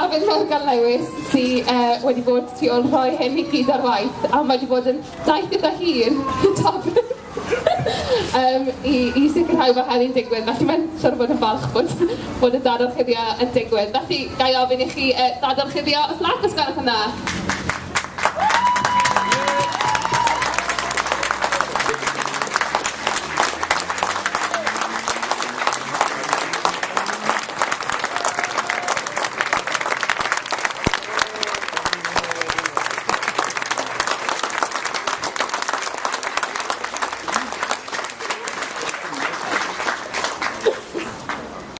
Dafydd Rhagel Lewis sy uh, e, wedi bod tu ôl rhoi hyn i gyd ar waith a mae wedi bod yn daith gyda hun Dafydd um, i, i sicrhau bod hynny'n digwydd. Felly mae'n siŵr bod yn falch bod, bod y dadarchuddio yn digwydd. Felly gai ofyn i chi e, uh, dadarchuddio os nad os gwelwch yna.